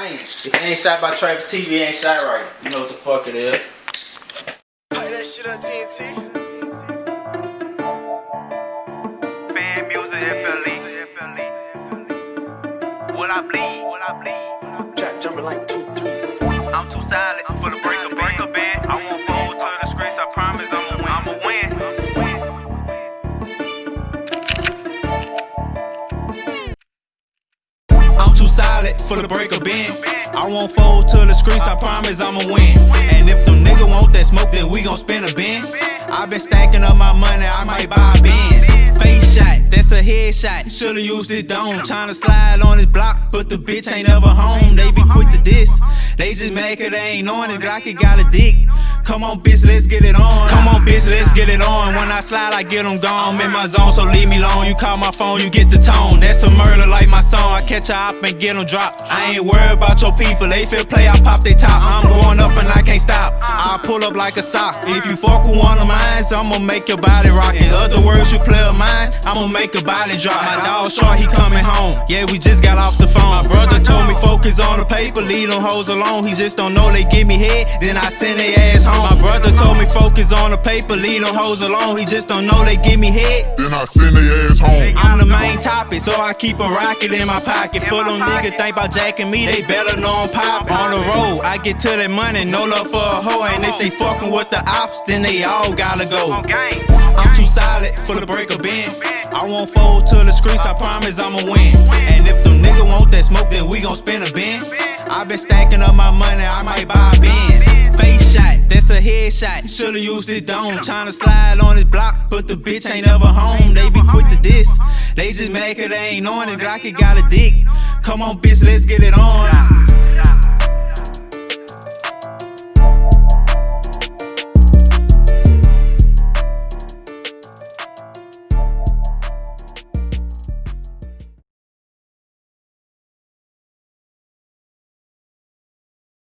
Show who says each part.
Speaker 1: I ain't. If it ain't shot by Travis TV, it ain't shot right. You know what the fuck it is.
Speaker 2: Play that shit on TNT.
Speaker 3: Fan music, FLE. Will I bleed? Will I bleed?
Speaker 2: Jack jumping like two, three.
Speaker 3: For the break of
Speaker 1: bend. I won't fold to the streets, I promise I'ma win. And if them nigga want that smoke, then we gon' spin a bin. i been stacking up my money, I might buy a Benz. Face shot, that's a headshot. Should've used it dome. Tryna slide on his block, but the bitch ain't ever home. They be quick to diss. They just make it, they ain't on it. Glocky got a dick. Come on, bitch, let's get it on. Come on, bitch, let's get it on. When I slide, I get them gone. I'm in my zone, so leave me alone. You call my phone, you get the tone. That's a murder like my song. I catch a op and get them dropped. I ain't worried about your people. They feel play, I pop they top. I'm going up and I can't stop. I pull up like a sock. If you fuck with one of mine, I'ma make your body rock. In other words, I'ma make a body drop. My dog short, he coming home. Yeah, we just got off the phone. My brother told me focus on the paper, leave them hoes alone. He just don't know they give me head, then I send they ass home. My brother told me focus on the paper, leave them hoes alone. He just don't know they give me head.
Speaker 4: Then I send their ass home.
Speaker 1: I'm the main topic, so I keep a rocket in my pocket. For them niggas think about jacking me, they better know I'm poppin'. On the road, I get to that money, no love for a hoe. And if they fucking with the ops, then they all gotta go.
Speaker 3: On game.
Speaker 1: I'm too solid for the break of bend. I won't fold to the streets, I promise I'ma win. And if them niggas want that smoke, then we gon' spin a bin. i been stacking up my money, I might buy a Benz. Face shot, that's a headshot. Should've used it dome. Tryna slide on his block, but the bitch ain't ever home. They be quick to diss. They just make it, they ain't on it. Glocky got a dick. Come on, bitch, let's get it on.